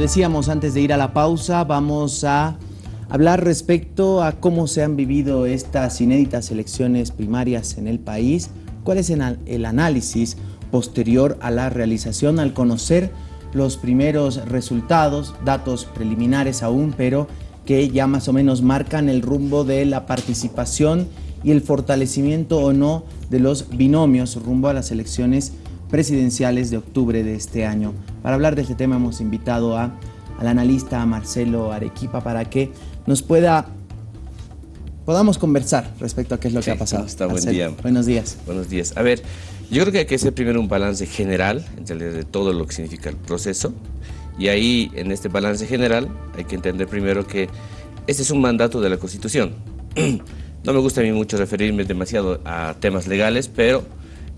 decíamos antes de ir a la pausa, vamos a hablar respecto a cómo se han vivido estas inéditas elecciones primarias en el país, cuál es el análisis posterior a la realización al conocer los primeros resultados, datos preliminares aún, pero que ya más o menos marcan el rumbo de la participación y el fortalecimiento o no de los binomios rumbo a las elecciones presidenciales de octubre de este año. Para hablar de este tema hemos invitado a, al analista Marcelo Arequipa para que nos pueda podamos conversar respecto a qué es lo que ha pasado. Está, buen día. Buenos días. Buenos días. A ver, yo creo que hay que hacer primero un balance general de todo lo que significa el proceso. Y ahí, en este balance general, hay que entender primero que este es un mandato de la Constitución. No me gusta a mí mucho referirme demasiado a temas legales, pero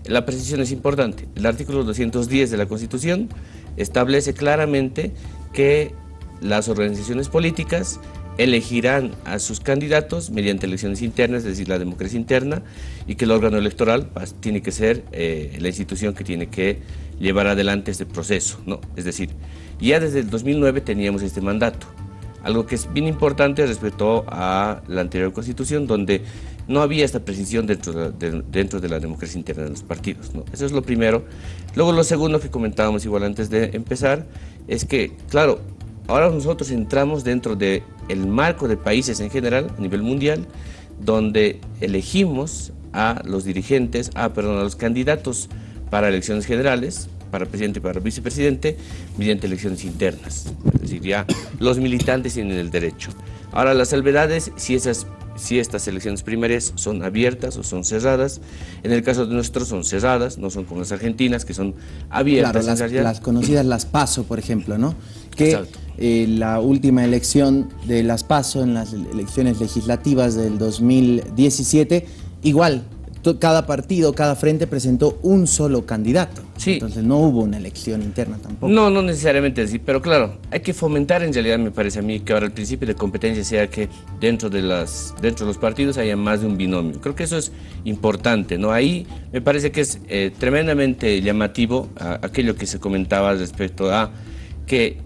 la precisión es importante. El artículo 210 de la Constitución establece claramente que las organizaciones políticas elegirán a sus candidatos mediante elecciones internas, es decir, la democracia interna, y que el órgano electoral pues, tiene que ser eh, la institución que tiene que llevar adelante este proceso. ¿no? Es decir, ya desde el 2009 teníamos este mandato, algo que es bien importante respecto a la anterior constitución, donde no había esta precisión dentro de, dentro de la democracia interna de los partidos. ¿no? Eso es lo primero. Luego lo segundo que comentábamos igual antes de empezar, es que, claro, ahora nosotros entramos dentro del el marco de países en general, a nivel mundial, donde elegimos a los dirigentes, a, perdón, a los candidatos para elecciones generales, para presidente y para vicepresidente, mediante elecciones internas. Es decir, ya los militantes tienen el derecho. Ahora, las salvedades, si esas si estas elecciones primarias son abiertas o son cerradas. En el caso de nuestros son cerradas, no son como las argentinas, que son abiertas. Claro, las, conocidas las PASO, por ejemplo, ¿no? Que eh, la última elección de las PASO en las elecciones legislativas del 2017, igual cada partido, cada frente presentó un solo candidato. Sí. Entonces no hubo una elección interna tampoco. No, no necesariamente así, pero claro, hay que fomentar en realidad, me parece a mí, que ahora el principio de competencia sea que dentro de, las, dentro de los partidos haya más de un binomio. Creo que eso es importante, ¿no? Ahí me parece que es eh, tremendamente llamativo aquello que se comentaba respecto a que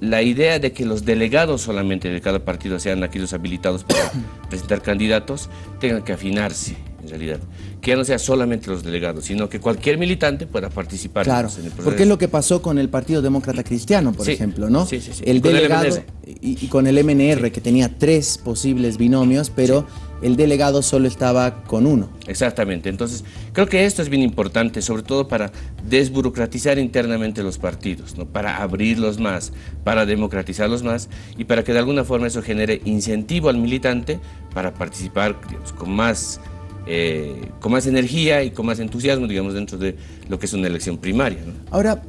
la idea de que los delegados solamente de cada partido sean aquellos habilitados para presentar candidatos tengan que afinarse en realidad. Que ya no sea solamente los delegados, sino que cualquier militante pueda participar claro, en el proceso. Porque es lo que pasó con el Partido Demócrata Cristiano, por ejemplo, ¿no? Sí, sí, sí. El delegado y, con el MNR, que tenía tres posibles binomios, pero el delegado solo estaba con uno. Exactamente. Entonces, creo que esto es bien importante, sobre todo para desburocratizar internamente los partidos, ¿no? para abrirlos más, para democratizarlos más y para que de alguna forma eso genere incentivo al militante para participar con más eh, con más energía y con más entusiasmo, digamos, dentro de lo que es una elección primaria. Ahora,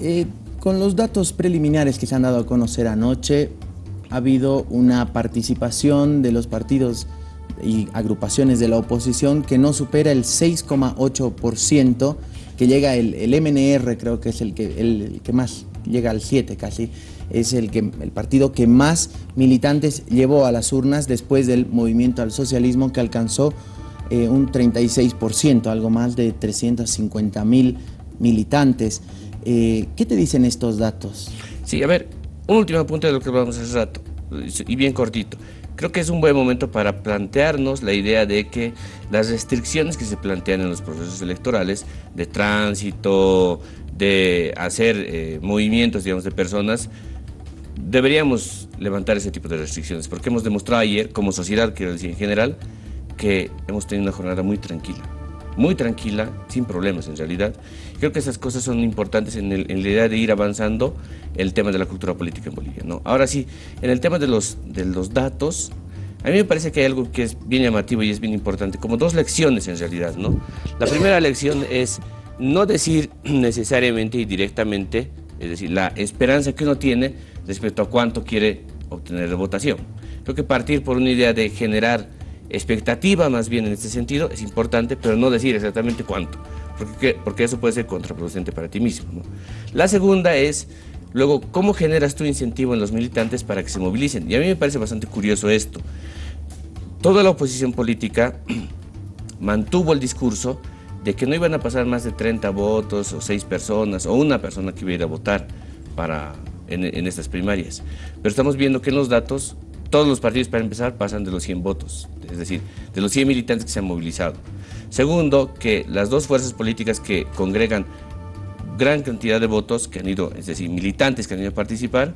eh, con los datos preliminares que se han dado a conocer anoche, ha habido una participación de los partidos y agrupaciones de la oposición que no supera el 6,8%, que llega el, MNR, creo que es el que, el, que más, llega al 7 casi, es el, que, el partido que más militantes llevó a las urnas después del movimiento al socialismo que alcanzó eh, un 36%, algo más de 350 mil militantes. Eh, ¿Qué te dicen estos datos? Sí, a ver, un último punto de lo que vamos hace rato, y bien cortito. Creo que es un buen momento para plantearnos la idea de que las restricciones que se plantean en los procesos electorales, de tránsito, de hacer eh, movimientos, digamos, de personas, deberíamos levantar ese tipo de restricciones, porque hemos demostrado ayer, como sociedad, quiero decir en general, que hemos tenido una jornada muy tranquila, muy tranquila, sin problemas en realidad. Creo que esas cosas son importantes en, la idea de ir avanzando el tema de la cultura política en Bolivia. ¿no? Ahora sí, en el tema de los, de los datos, a mí me parece que hay algo que es bien llamativo y es bien importante, como dos lecciones en realidad. ¿no? La primera lección es no decir necesariamente y directamente, es decir, la esperanza que uno tiene respecto a cuánto quiere obtener de votación. Creo que partir por una idea de generar expectativa más bien en este sentido es importante, pero no decir exactamente cuánto, porque, porque eso puede ser contraproducente para ti mismo. La segunda es, luego, ¿cómo generas tu incentivo en los militantes para que se movilicen? Y a mí me parece bastante curioso esto. Toda la oposición política mantuvo el discurso de que no iban a pasar más de 30 votos o 6 personas o una persona que iba a ir a votar para en, en estas primarias. Pero estamos viendo que en los datos todos los partidos para empezar pasan de los 100 votos, es decir, de los 100 militantes que se han movilizado. Segundo, que las dos fuerzas políticas que congregan gran cantidad de votos que han ido, es decir, militantes que han ido a participar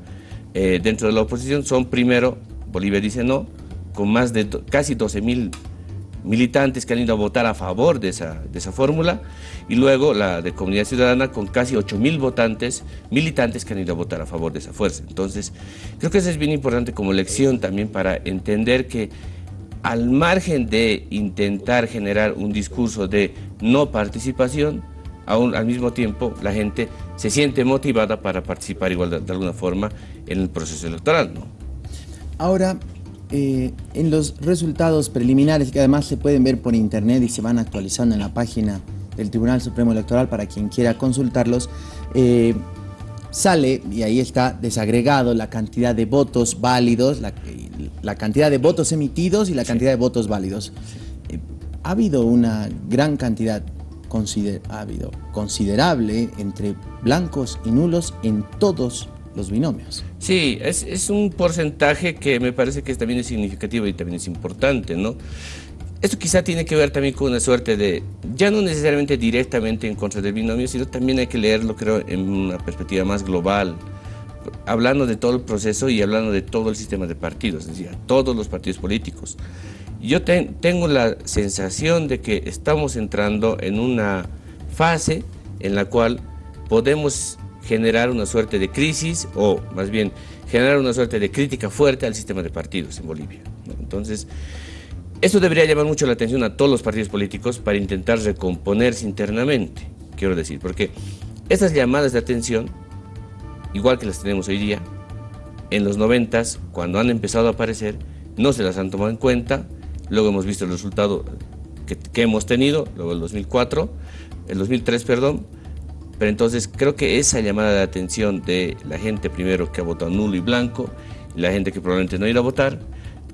eh, dentro de la oposición son primero, Bolivia dice no, con más de casi 12 mil militantes que han ido a votar a favor de esa, de esa fórmula, y luego la de Comunidad Ciudadana con casi 8 mil votantes, militantes que han ido a votar a favor de esa fuerza. Entonces, creo que eso es bien importante como lección también para entender que al margen de intentar generar un discurso de no participación, aún al mismo tiempo la gente se siente motivada para participar igual de, alguna forma en el proceso electoral. ¿no? Ahora, eh, en los resultados preliminares, que además se pueden ver por internet y se van actualizando en la página del Tribunal Supremo Electoral para quien quiera consultarlos, eh, sale, y ahí está desagregado, la cantidad de votos válidos, la, cantidad de votos emitidos y la cantidad de votos válidos. Eh, ha habido una gran cantidad ha habido considerable entre blancos y nulos en todos los binomios. Sí, es, un porcentaje que me parece que también es significativo y también es importante, ¿no? Esto quizá tiene que ver también con una suerte de, ya no necesariamente directamente en contra del binomio, sino también hay que leerlo, creo, en una perspectiva más global, hablando de todo el proceso y hablando de todo el sistema de partidos, es decir, todos los partidos políticos. Yo tengo la sensación de que estamos entrando en una fase en la cual podemos generar una suerte de crisis o más bien generar una suerte de crítica fuerte al sistema de partidos en Bolivia. Entonces, esto debería llamar mucho la atención a todos los partidos políticos para intentar recomponerse internamente, quiero decir, porque estas llamadas de atención, igual que las tenemos hoy día, en los noventas, cuando han empezado a aparecer, no se las han tomado en cuenta, luego hemos visto el resultado que, hemos tenido, luego el 2004, el 2003, perdón, pero entonces creo que esa llamada de atención de la gente primero que ha votado nulo y blanco, la gente que probablemente no irá a votar,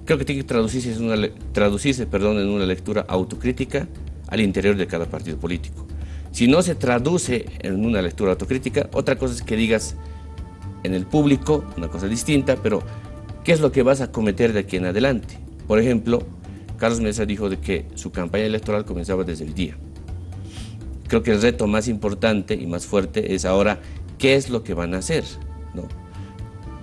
creo que tiene que traducirse, en una, traducirse perdón, en una lectura autocrítica al interior de cada partido político. Si no se traduce en una lectura autocrítica, otra cosa es que digas en el público, una cosa distinta, pero ¿qué es lo que vas a cometer de aquí en adelante? Por ejemplo, Carlos Mesa dijo de que su campaña electoral comenzaba desde el día. Creo que el reto más importante y más fuerte es ahora qué es lo que van a hacer, ¿no?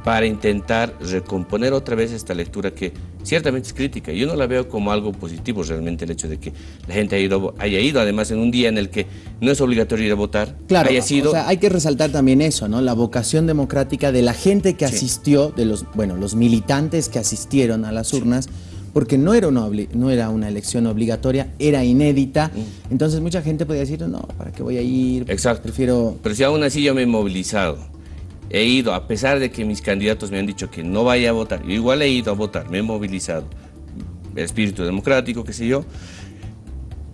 para intentar recomponer otra vez esta lectura que ciertamente es crítica. Yo no la veo como algo positivo realmente el hecho de que la gente haya ido, haya ido además en un día en el que no es obligatorio ir a votar. Claro, haya sido... o sea, hay que resaltar también eso, ¿no? La vocación democrática de la gente que asistió, de los, bueno, los militantes que asistieron a las urnas, porque no era, una no era una elección obligatoria, era inédita. Mm. Entonces mucha gente podía decir, no, ¿para qué voy a ir? Exacto. Prefiero... Pero si aún así yo me he movilizado, he ido, a pesar de que mis candidatos me han dicho que no vaya a votar, yo igual he ido a votar, me he movilizado, espíritu democrático, qué sé yo,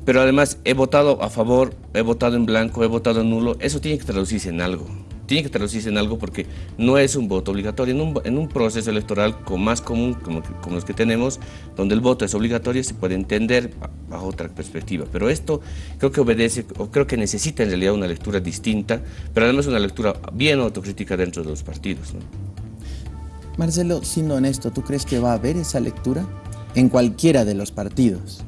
pero además he votado a favor, he votado en blanco, he votado en nulo, eso tiene que traducirse en algo tiene que traducirse en algo porque no es un voto obligatorio. En un, proceso electoral con más común como, los que tenemos, donde el voto es obligatorio, se puede entender bajo otra perspectiva. Pero esto creo que obedece, o creo que necesita en realidad una lectura distinta, pero además una lectura bien autocrítica dentro de los partidos. Marcelo, siendo honesto, ¿tú crees que va a haber esa lectura en cualquiera de los partidos?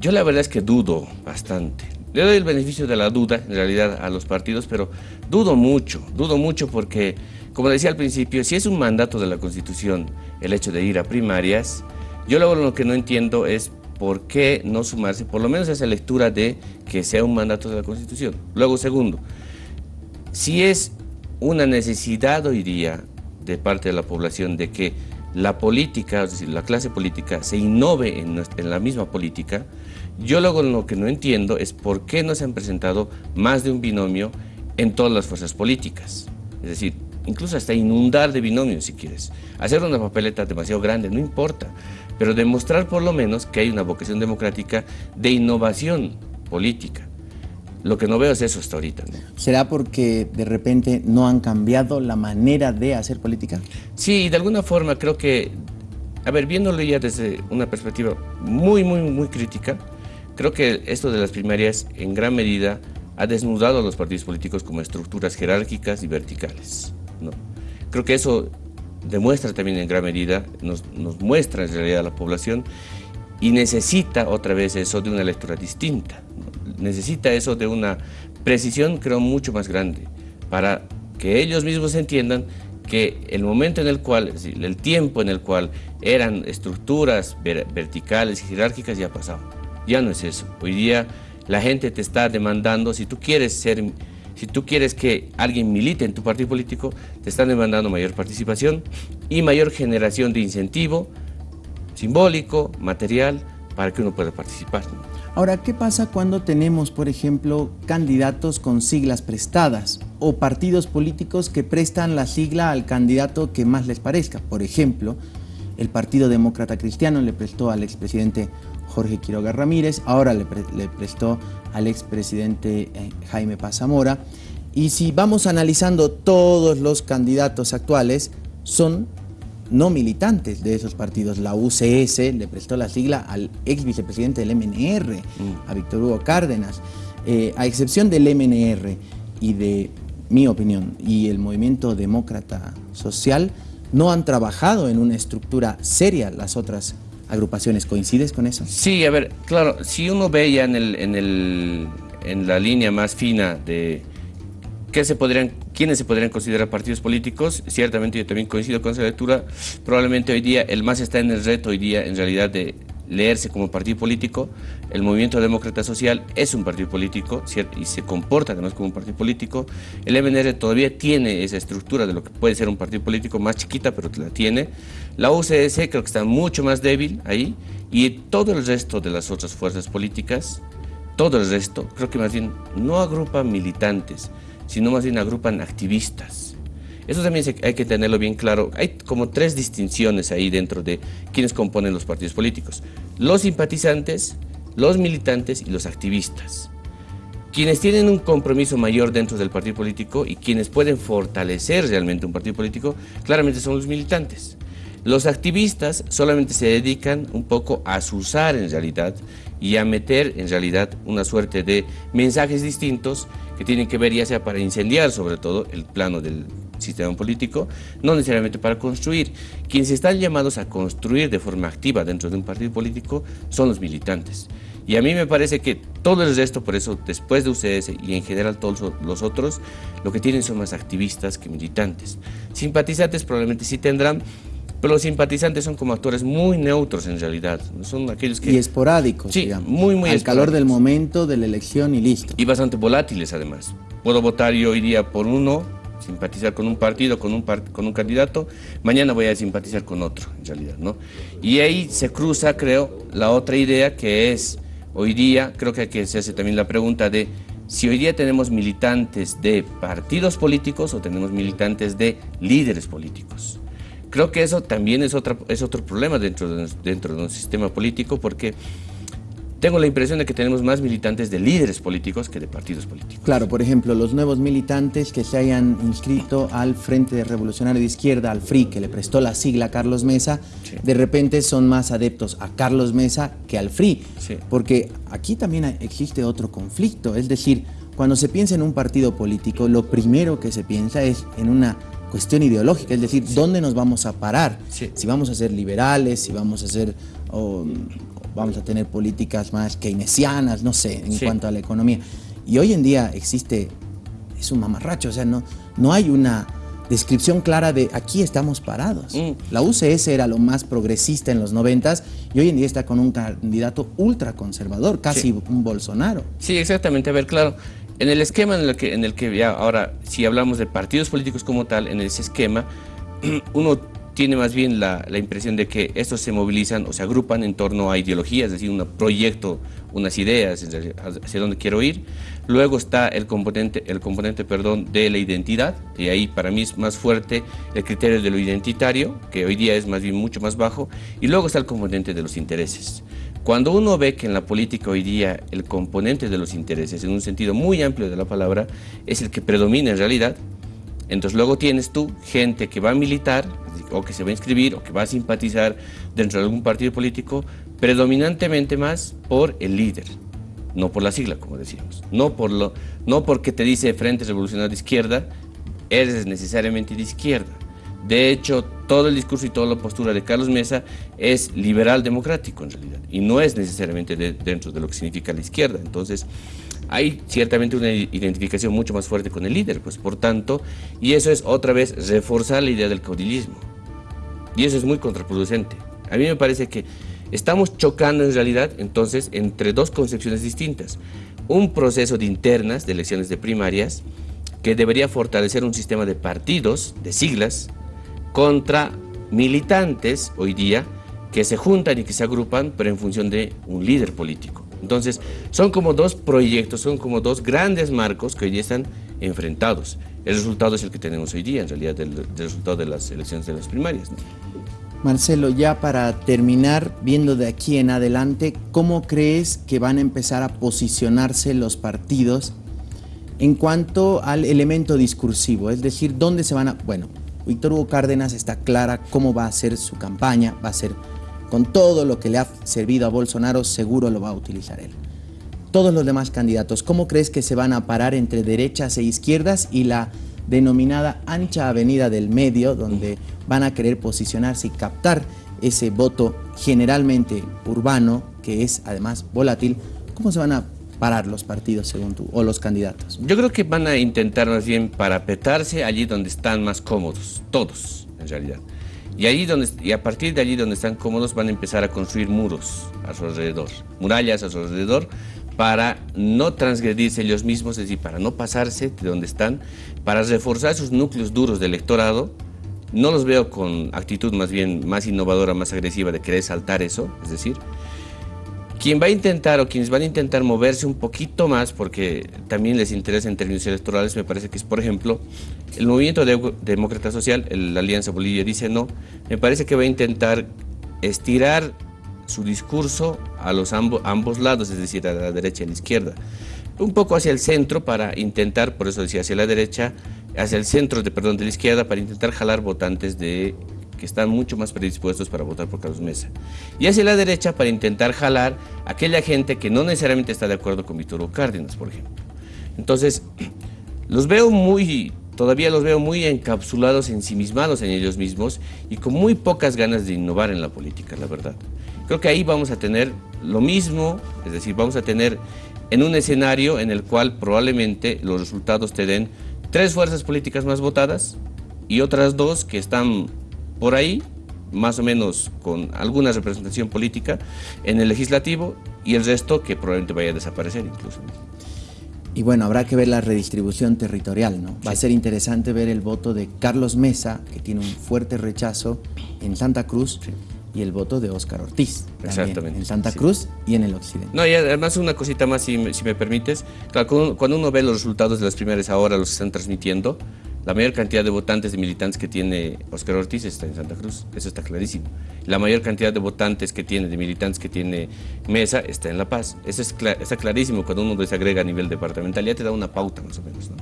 Yo la verdad es que dudo bastante. Le doy el beneficio de la duda, en realidad, a los partidos, pero dudo mucho, dudo mucho porque, como decía al principio, si es un mandato de la Constitución el hecho de ir a primarias, yo lo que no entiendo es por qué no sumarse, por lo menos esa lectura de que sea un mandato de la Constitución. Luego, segundo, si es una necesidad hoy día de parte de la población de que la política, es decir, la clase política, se innove en, en la misma política, yo luego lo que no entiendo es por qué no se han presentado más de un binomio en todas las fuerzas políticas. Es decir, incluso hasta inundar de binomios si quieres. Hacer una papeleta demasiado grande, no importa, pero demostrar por lo menos que hay una vocación democrática de innovación política. Lo que no veo es eso hasta ahorita. ¿Será porque de repente no han cambiado la manera de hacer política? Sí, de alguna forma creo que, a ver, viéndolo ya desde una perspectiva muy, muy, muy crítica, Creo que esto de las primarias en gran medida ha desnudado a los partidos políticos como estructuras jerárquicas y verticales. ¿no? Creo que eso demuestra también en gran medida, nos, nos muestra en realidad a la población y necesita otra vez eso de una lectura distinta, necesita eso de una precisión creo mucho más grande para que ellos mismos entiendan que el momento en el cual, el tiempo en el cual eran estructuras verticales y jerárquicas ya pasado. Ya no es eso. Hoy día la gente te está demandando, si tú quieres ser, si tú quieres que alguien milite en tu partido político, te están demandando mayor participación y mayor generación de incentivo simbólico, material, para que uno pueda participar. Ahora, ¿qué pasa cuando tenemos, por ejemplo, candidatos con siglas prestadas o partidos políticos que prestan la sigla al candidato que más les parezca? Por ejemplo, el Partido Demócrata Cristiano le prestó al expresidente Jorge Quiroga Ramírez, ahora le, prestó al expresidente eh, Jaime Pazamora. Y si vamos analizando todos los candidatos actuales, son no militantes de esos partidos. La UCS le prestó la sigla al ex vicepresidente del MNR, mm. a Víctor Hugo Cárdenas. Eh, a excepción del MNR y de mi opinión y el movimiento demócrata social, no han trabajado en una estructura seria las otras agrupaciones. ¿Coincides con eso? Sí, a ver, claro, si uno ve ya en, el, en, el, en la línea más fina de qué se podrían ¿Quiénes se podrían considerar partidos políticos? Ciertamente yo también coincido con esa lectura. Probablemente hoy día el más está en el reto hoy día en realidad de leerse como partido político. El Movimiento Demócrata Social es un partido político y se comporta además como un partido político. El MNR todavía tiene esa estructura de lo que puede ser un partido político más chiquita, pero la tiene. La UCS creo que está mucho más débil ahí y todo el resto de las otras fuerzas políticas, todo el resto, creo que más bien no agrupa militantes, sino más bien agrupan activistas. Eso también hay que tenerlo bien claro. Hay como tres distinciones ahí dentro de quienes componen los partidos políticos. Los simpatizantes, los militantes y los activistas. Quienes tienen un compromiso mayor dentro del partido político y quienes pueden fortalecer realmente un partido político, claramente son los militantes. Los activistas solamente se dedican un poco a usar en realidad y a meter en realidad una suerte de mensajes distintos que tienen que ver ya sea para incendiar sobre todo el plano del sistema político, no necesariamente para construir. Quienes están llamados a construir de forma activa dentro de un partido político son los militantes. Y a mí me parece que todo el resto, por eso después de UCS y en general todos los otros, lo que tienen son más activistas que militantes. Simpatizantes probablemente sí tendrán, pero los simpatizantes son como actores muy neutros en realidad. Son aquellos que... Y esporádicos, sí, muy, muy Al calor del momento, de la elección y listo. Y bastante volátiles además. Puedo votar yo hoy día por uno, simpatizar con un partido, con un, con un candidato, mañana voy a simpatizar con otro, en realidad, ¿no? Y ahí se cruza, creo, la otra idea que es, hoy día, creo que aquí se hace también la pregunta de si hoy día tenemos militantes de partidos políticos o tenemos militantes de líderes políticos. Creo que eso también es, otra, es otro problema dentro de, dentro de un sistema político porque tengo la impresión de que tenemos más militantes de líderes políticos que de partidos políticos. Claro, por ejemplo, los nuevos militantes que se hayan inscrito al Frente Revolucionario de Izquierda, al FRI, que le prestó la sigla a Carlos Mesa, de repente son más adeptos a Carlos Mesa que al FRI. Porque aquí también existe otro conflicto, es decir, cuando se piensa en un partido político, lo primero que se piensa es en una cuestión ideológica, es decir, ¿dónde nos vamos a parar? Si vamos a ser liberales, si vamos a ser, o, vamos a tener políticas más keynesianas, no sé, en cuanto a la economía. Y hoy en día existe, es un mamarracho, o sea, no, no hay una descripción clara de aquí estamos parados. Mm. La UCS era lo más progresista en los noventas y hoy en día está con un candidato ultraconservador, casi un Bolsonaro. Sí, exactamente. A ver, claro, en el esquema en el que, en el que ya ahora, si hablamos de partidos políticos como tal, en ese esquema, uno tiene más bien la, la, impresión de que estos se movilizan o se agrupan en torno a ideologías, es decir, un proyecto, unas ideas hacia dónde quiero ir. Luego está el componente, el componente perdón, de la identidad, y ahí para mí es más fuerte el criterio de lo identitario, que hoy día es más bien mucho más bajo, y luego está el componente de los intereses. Cuando uno ve que en la política hoy día el componente de los intereses, en un sentido muy amplio de la palabra, es el que predomina en realidad, entonces luego tienes tú gente que va a militar, o que se va a inscribir, o que va a simpatizar dentro de algún partido político, predominantemente más por el líder, no por la sigla, como decíamos, no, por lo, no porque te dice Frente Revolucionario de Izquierda, eres necesariamente de izquierda, De hecho, todo el discurso y toda la postura de Carlos Mesa es liberal democrático en realidad y no es necesariamente dentro de lo que significa la izquierda. Entonces, hay ciertamente una identificación mucho más fuerte con el líder, pues por tanto, y eso es otra vez reforzar la idea del caudillismo. Y eso es muy contraproducente. A mí me parece que estamos chocando en realidad entonces entre dos concepciones distintas. Un proceso de internas, de elecciones de primarias, que debería fortalecer un sistema de partidos, de siglas, contra militantes hoy día que se juntan y que se agrupan, pero en función de un líder político. Entonces, son como dos proyectos, son como dos grandes marcos que hoy están enfrentados. El resultado es el que tenemos hoy día, en realidad, del, resultado de las elecciones de las primarias. Marcelo, ya para terminar, viendo de aquí en adelante, ¿cómo crees que van a empezar a posicionarse los partidos en cuanto al elemento discursivo? Es decir, ¿dónde se van a...? Bueno, Víctor Hugo Cárdenas está clara cómo va a ser su campaña, va a ser con todo lo que le ha servido a Bolsonaro, seguro lo va a utilizar él. Todos los demás candidatos, ¿cómo crees que se van a parar entre derechas e izquierdas y la denominada ancha avenida del medio, donde van a querer posicionarse y captar ese voto generalmente urbano, que es además volátil, ¿cómo se van a parar los partidos según tú, o los candidatos? Yo creo que van a intentar más bien parapetarse allí donde están más cómodos, todos en realidad. Y, ahí donde, y a partir de allí donde están cómodos van a empezar a construir muros a su alrededor, murallas a su alrededor, para no transgredirse ellos mismos, es decir, para no pasarse de donde están, para reforzar sus núcleos duros de electorado. No los veo con actitud más bien más innovadora, más agresiva de querer saltar eso, es decir, quien va a intentar o quienes van a intentar moverse un poquito más, porque también les interesa en términos electorales, me parece que es, por ejemplo, el movimiento de demócrata social, la Alianza Bolivia dice no, me parece que va a intentar estirar su discurso a los ambos lados, es decir, a la derecha y a la izquierda. Un poco hacia el centro para intentar, por eso decía hacia la derecha, hacia el centro de, perdón, de la izquierda para intentar jalar votantes de están mucho más predispuestos para votar por Carlos Mesa. Y hacia la derecha para intentar jalar a aquella gente que no necesariamente está de acuerdo con Víctor Hugo Cárdenas, por ejemplo. Entonces, los veo muy, todavía los veo muy encapsulados, ensimismados en ellos mismos y con muy pocas ganas de innovar en la política, la verdad. Creo que ahí vamos a tener lo mismo, es decir, vamos a tener en un escenario en el cual probablemente los resultados te den tres fuerzas políticas más votadas y otras dos que están por ahí, más o menos con alguna representación política en el legislativo y el resto que probablemente vaya a desaparecer incluso. Y bueno, habrá que ver la redistribución territorial, ¿no? Va a ser interesante ver el voto de Carlos Mesa, que tiene un fuerte rechazo en Santa Cruz, y el voto de Óscar Ortiz. Exactamente. En Santa Cruz y en el occidente. No, y además una cosita más, si me, si me permites. cuando uno ve los resultados de las primeras ahora, los que están transmitiendo, la mayor cantidad de votantes y militantes que tiene Óscar Ortiz está en Santa Cruz, eso está clarísimo. La mayor cantidad de votantes que tiene, de militantes que tiene Mesa, está en La Paz. Eso es está clarísimo cuando uno desagrega a nivel departamental, ya te da una pauta más o menos. ¿no?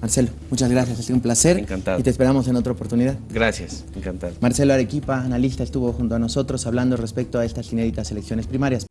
Marcelo, muchas gracias, ha sido un placer. Encantado. Y te esperamos en otra oportunidad. Gracias, encantado. Marcelo Arequipa, analista, estuvo junto a nosotros hablando respecto a estas inéditas elecciones primarias.